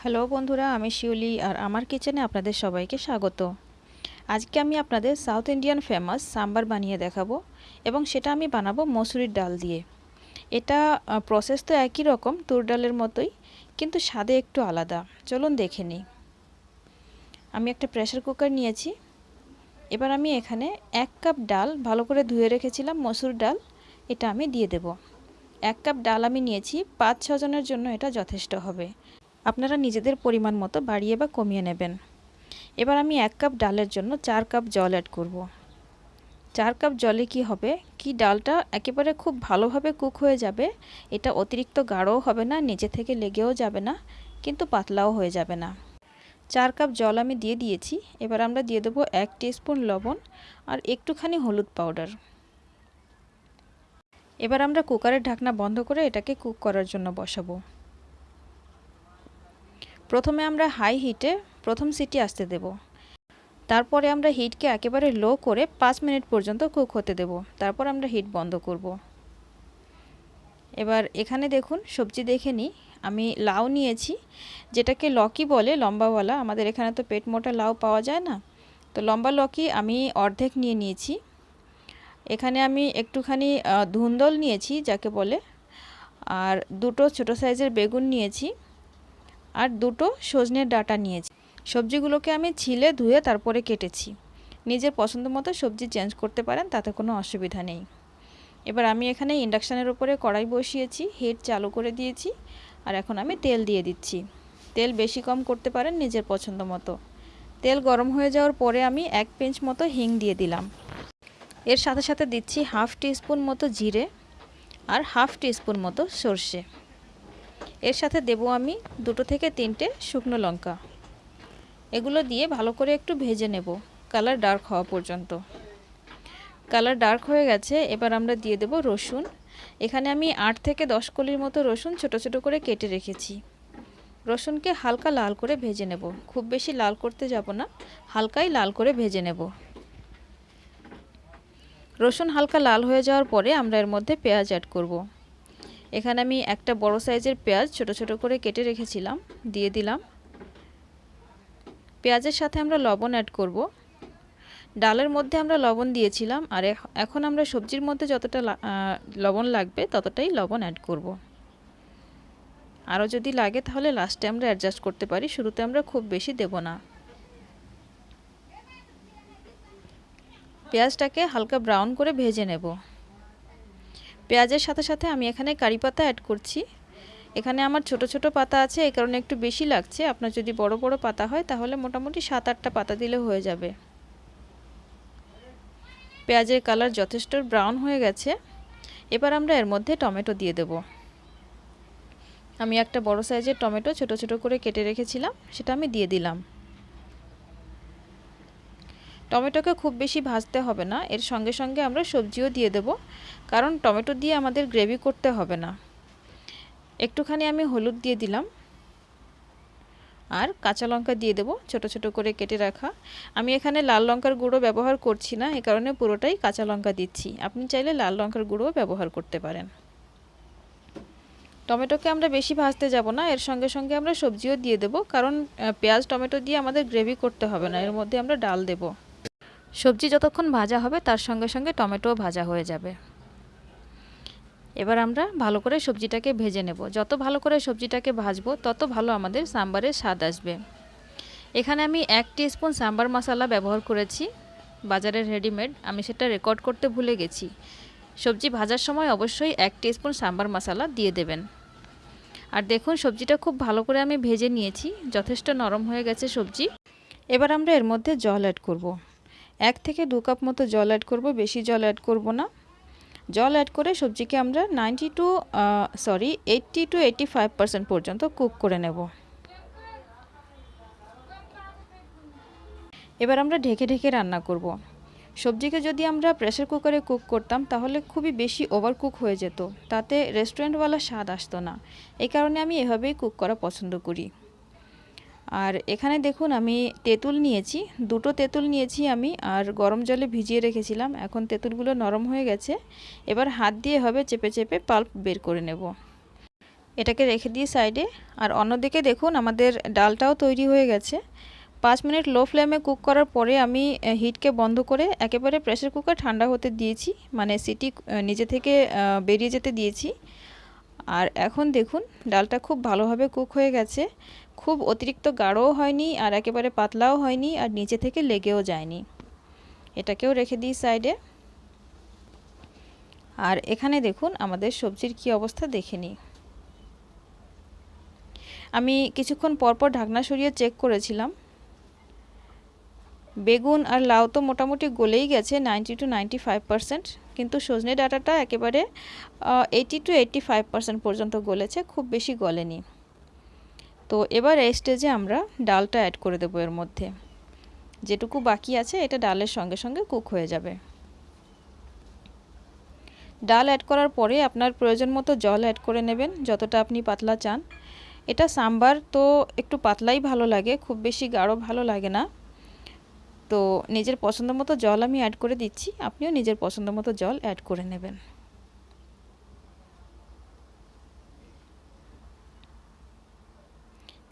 Hello বন্ধুরা, আমি শিউলি আর আমার কিচেনে আপনাদের সবাইকে স্বাগত। আজকে আমি আপনাদের সাউথ ইন্ডিয়ান ফেমাস সাম্বার বানিয়ে দেখাবো এবং সেটা আমি বানাবো মসুরির ডাল দিয়ে। এটা প্রসেস তো একই রকম, তুর ডালের মতোই, কিন্তু স্বাদে একটু আলাদা। চলুন দেখে নিই। আমি একটা প্রেশার কুকার নিয়েছি। এবার আমি এখানে এক কাপ ডাল ভালো করে ধুয়ে রেখেছিলাম মসুর ডাল, এটা আমি দিয়ে দেব। এক কাপ ডাল আমি নিয়েছি পাঁচ ছজনের জন্য এটা যথেষ্ট হবে। আপনারা নিজেদের পরিমাণ মতো বাড়িয়ে বা কমিয়ে নেবেন। এবার আমি এক কাপ ডালের জন্য চার কাপ জল অ্যাড করব। চার কাপ জলে কি হবে? কি ডালটা একেবারে খুব ভালোভাবে কুক হয়ে যাবে? এটা অতিরিক্ত গাঢ়ও হবে না নিজে থেকে লেগেও যাবে না, কিন্তু পাতলাও হয়ে যাবে না। চার কাপ জল আমি দিয়ে দিয়েছি। এবার আমরা দিয়ে দেবো এক স্পুন লবণ আর একটুখানি হলুদ পাউডার এবার আমরা কুকারের ঢাকনা বন্ধ করে এটাকে কুক করার জন্য বসাবো। প্রথমে আমরা হাই হিটে প্রথম সিটি আসতে দেব। তারপরে আমরা হিটকে একেবারে লো করে পাঁচ মিনিট পর্যন্ত কুক হতে দেব। তারপর আমরা হিট বন্ধ করব। এবার এখানে দেখুন, সবজি দেখে নিই। আমি লাউ নিয়েছি, যেটাকে লকি বলে, লম্বাওয়ালা। আমাদের এখানে তো পেট মোটা লাউ পাওয়া যায় না। তো লম্বা লকি আমি অর্ধেক নিয়ে নিয়েছি। এখানে আমি একটুখানি ধুন্দল নিয়েছি, যাকে বলে। আর দুটো ছোট সাইজের বেগুন নিয়েছি। আর দুটো সজনের ডাটা নিয়েছি। সবজিগুলোকে আমি ছিলে ধুয়ে তারপরে কেটেছি। নিজের পছন্দ মতো সবজি চেঞ্জ করতে পারেন, তাতে কোনো অসুবিধা নেই। এবার আমি এখানে ইন্ডাকশানের উপরে কড়াই বসিয়েছি হিট চালু করে দিয়েছি, আর এখন আমি তেল দিয়ে দিচ্ছি। তেল বেশি কম করতে পারেন নিজের পছন্দ মতো। তেল গরম হয়ে যাওয়ার পরে আমি এক পিঞ্চ মতো হিং দিয়ে দিলাম। এর সাথে সাথে দিচ্ছি হাফ টিস্পুন মতো জিরে আর হাফ টিস্পুন মতো সর্ষে। এর সাথে দেব আমি দুটো থেকে তিনটে শুকনো লঙ্কা। এগুলো দিয়ে ভালো করে একটু ভেজে নেব, কালার ডার্ক হওয়া পর্যন্ত। কালার ডার্ক হয়ে গেছে, এবার আমরা দিয়ে দেব রসুন। এখানে আমি আট থেকে দশ কলির মতো রসুন ছোট ছোট করে কেটে রেখেছি। রসুনকে হালকা লাল করে ভেজে নেব। খুব বেশি লাল করতে যাব না, হালকাই লাল করে ভেজে নেব। রসুন হালকা লাল হয়ে যাওয়ার পরে আমরা এর মধ্যে পেঁয়াজ অ্যাড করব। এখানে আমি একটা বড় সাইজের পেঁয়াজ ছোট ছোট করে কেটে রেখেছিলাম, দিয়ে দিলাম। পেঁয়াজের সাথে আমরা লবণ অ্যাড করব। ডালের মধ্যে আমরা লবণ দিয়েছিলাম, আর এখন আমরা সবজির মধ্যে যতটা লবণ লাগবে ততটাই লবণ অ্যাড করব। আরও যদি লাগে তাহলে লাস্টে আমরা অ্যাডজাস্ট করতে পারি, শুরুতে আমরা খুব বেশি দেব না। পেঁয়াজটাকে হালকা ব্রাউন করে ভেজে নেব। পেঁয়াজের সাথে সাথে আমি এখানে কারি পাতা অ্যাড করছি। এখানে আমার ছোট ছোট পাতা আছে এই কারণে একটু বেশি লাগছে। আপনার যদি বড় বড় পাতা হয়, তাহলে মোটামুটি সাত আটটা পাতা দিলে হয়ে যাবে। পেঁয়াজের কালার যথেষ্ট ব্রাউন হয়ে গেছে। এবার আমরা এর মধ্যে টমেটো দিয়ে দেব। আমি একটা বড় সাইজের টমেটো ছোট ছোট করে কেটে রেখেছিলাম, সেটা আমি দিয়ে দিলাম। টমেটোকে খুব বেশি ভাজতে হবে না। এর সঙ্গে সঙ্গে আমরা সবজিও দিয়ে দেব, কারণ টমেটো দিয়ে আমাদের গ্রেভি করতে হবে না। একটুখানি আমি হলুদ দিয়ে দিলাম। আর কাঁচা লঙ্কা দিয়ে দেবো, ছোট ছোট করে কেটে রাখা। আমি এখানে লাল লঙ্কার গুঁড়ো ব্যবহার করছি না, এ কারণে পুরোটাই কাঁচা লঙ্কা দিচ্ছি। আপনি চাইলে লাল লঙ্কার গুঁড়ো ব্যবহার করতে পারেন। টমেটোকে আমরা বেশি ভাজতে যাব না, এর সঙ্গে সঙ্গে আমরা সবজিও দিয়ে দেব, কারণ পেঁয়াজ, টমেটো দিয়ে আমাদের গ্রেভি করতে হবে না। এর মধ্যে আমরা ডাল দেবো। সবজি যতক্ষণ ভাজা হবে, তার সঙ্গে সঙ্গে টমেটোও ভাজা হয়ে যাবে। এবার আমরা ভালো করে সবজিটাকে ভেজে নেব। যত ভালো করে সবজিটাকে ভাজবো, তত ভালো আমাদের সাম্বারের স্বাদ আসবে। এখানে আমি এক স্পুন সাম্বার মশলা ব্যবহার করেছি, বাজারের রেডিমেড। আমি সেটা রেকর্ড করতে ভুলে গেছি। সবজি ভাজার সময় অবশ্যই এক স্পুন সাম্বার মশলা দিয়ে দেবেন। আর দেখুন, সবজিটা খুব ভালো করে আমি ভেজে নিয়েছি। যথেষ্ট নরম হয়ে গেছে সবজি। এবার আমরা এর মধ্যে জল অ্যাড করব। এক থেকে দু কাপ মতো জল অ্যাড করব, বেশি জল অ্যাড করব না। জল অ্যাড করে সবজিকে আমরা ninety two sorry eighty two eighty five percent পর্যন্ত কুক করে নেব। এবার আমরা ঢেকে ঢেকে রান্না করব। সবজিকে যদি আমরা প্রেশার কুকারে কুক করতাম, তাহলে খুবই বেশি ওভার কুক হয়ে যেত। তাতে রেস্টুরেন্টওয়ালা স্বাদ আসতো না। এই কারণে আমি এভাবেই কুক করা পছন্দ করি। আর এখানে দেখুন আমি তেঁতুল নিয়েছি, দুটো তেঁতুল নিয়েছি আমি আর গরম জলে ভিজিয়ে রেখেছিলাম, এখন তেঁতুলগুলো নরম হয়ে গেছে, এবার হাত দিয়ে হবে চেপে চেপে পাল্প বের করে নেব। এটাকে রেখে দিয়ে সাইডে, আর অন্যদিকে দেখুন আমাদের ডালটাও তৈরি হয়ে গেছে। পাঁচ মিনিট লো ফ্লেমে কুক করার পরে আমি হিটকে বন্ধ করে একেবারে প্রেশার কুকার ঠান্ডা হতে দিয়েছি মানে সিটি নিজে থেকে বেরিয়ে যেতে দিয়েছি। আর এখন দেখুন, ডালটা খুব ভালোভাবে কুক হয়ে গেছে। খুব অতিরিক্ত গাঢ়ও হয়নি আর একেবারে পাতলাও হয়নি আর নিচে থেকে লেগেও যায়নি। এটাকেও রেখে দিই সাইডে। আর এখানে দেখুন, আমাদের সবজির কি অবস্থা দেখে নিই। আমি কিছুক্ষণ পরপর ঢাকনা সরিয়ে চেক করেছিলাম। বেগুন আর লাউ তো মোটামুটি গলেই গেছে ninety two ninety five percent কিন্তু সজনে ডাটাটা একেবারে eighty two eighty five percent পর্যন্ত গলেছে, খুব বেশি গলেনি। তো এবার এই স্টেজে আমরা ডালটা অ্যাড করে দেবো এর মধ্যে। যেটুকু বাকি আছে, এটা ডালের সঙ্গে সঙ্গে কুক হয়ে যাবে। ডাল অ্যাড করার পরে আপনার প্রয়োজন মতো জল অ্যাড করে নেবেন, যতটা আপনি পাতলা চান। এটা সাম্বার তো একটু পাতলাই ভালো লাগে, খুব বেশি গাঢ় ভালো লাগে না। তো নিজের পছন্দ মতো জল আমি অ্যাড করে দিচ্ছি। আপনিও নিজের পছন্দ মতো জল অ্যাড করে নেবেন।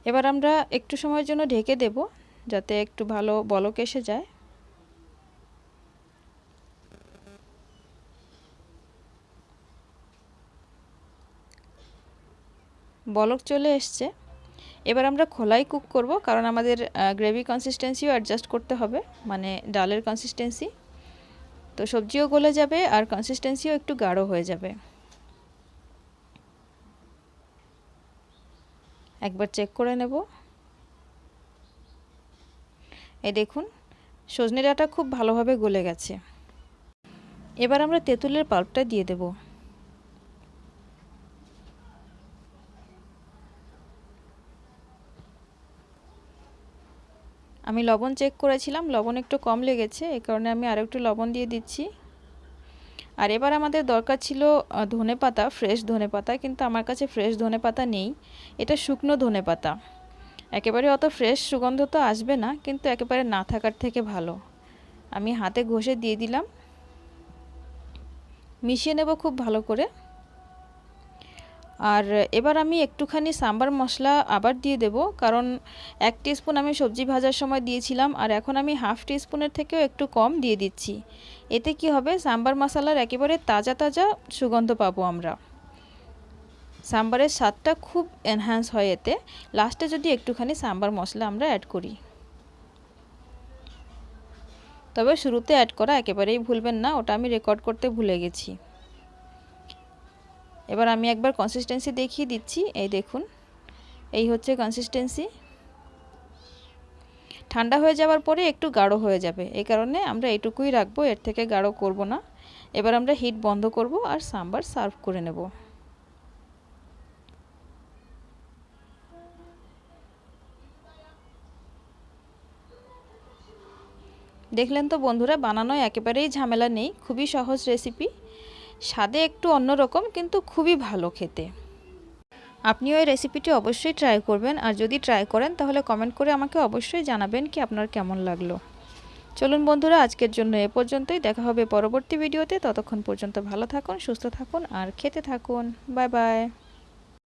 এবার আমরা একটু সময়ের জন্য ঢেকে দেব, যাতে একটু ভালো বলক এসে যায়। বলক চলে এসছে। এবার আমরা খোলাই কুক করব, কারণ আমাদের গ্রেভি কনসিস্টেন্সিও অ্যাডজাস্ট করতে হবে মানে ডালের কনসিস্টেন্সি তো সবজিও গলে যাবে আর কনসিস্টেন্সিও একটু গাঢ় হয়ে যাবে। একবার চেক করে নেব। এই দেখুন, সজনে ডাঁটা খুব ভালোভাবে গলে গেছে। এবার আমরা তেঁতুলের পাল্পটা দিয়ে দেবো। আমি লবণ চেক করেছিলাম, লবণ একটু কম লেগেছে, এ কারণে আমি আরও একটু লবণ দিয়ে দিচ্ছি। আর এবার আমাদের দরকার ছিল ধনে পাতা ফ্রেশ ধনে পাতা, কিন্তু আমার কাছে ফ্রেশ ধনে পাতা নেই। এটা শুকনো ধনে পাতা। একেবারে অত ফ্রেশ সুগন্ধ তো আসবে না, কিন্তু একেবারে না থাকার থেকে ভালো। আমি হাতে ঘষে দিয়ে দিলাম। মিশিয়ে নেব খুব ভালো করে। আর এবার আমি একটুখানি সাম্বার মশলা আবার দিয়ে দেব, কারণ এক স্পুন আমি সবজি ভাজার সময় দিয়েছিলাম আর এখন আমি হাফ স্পুনের থেকেও একটু কম দিয়ে দিচ্ছি। এতে কি হবে? সাম্বার মশলার একেবারে তাজা তাজা সুগন্ধ পাবো আমরা। সাম্বারের স্বাদটা খুব এনহ্যান্স হয় এতে। লাস্টে যদি একটুখানি সাম্বার মশলা আমরা অ্যাড করি। তবে শুরুতে অ্যাড করা একেবারেই ভুলবেন না, ওটা আমি রেকর্ড করতে ভুলে গেছি। এবার আমি একবার কনসিস্টেন্সি দেখিয়ে দিচ্ছি। এই দেখুন, এই হচ্ছে কনসিস্টেন্সি ঠান্ডা হয়ে যাওয়ার পরে একটু গাঢ় হয়ে যাবে। এই কারণে আমরা এটুকুই রাখব, এর থেকে গাঢ় করব না। এবার আমরা হিট বন্ধ করব আর সাম্বার সার্ভ করে নেব। দেখলেন তো বন্ধুরা বানানো একেবারেই ঝামেলা নেই, খুবই সহজ রেসিপি স্বাদে একটু অন্যরকম কিন্তু খুবই ভালো খেতে। আপনি ওই রেসিপিটি অবশ্যই ট্রাই করবেন, আর যদি ট্রাই করেন, তাহলে কমেন্ট করে আমাকে অবশ্যই জানাবেন কি আপনার কেমন লাগল। চলুন বন্ধুরা, আজকের জন্য এ পর্যন্তই। দেখা হবে পরবর্তী ভিডিওতে। ততক্ষণ পর্যন্ত ভালো থাকুন, সুস্থ থাকুন, আর খেতে থাকুন। Bye bye.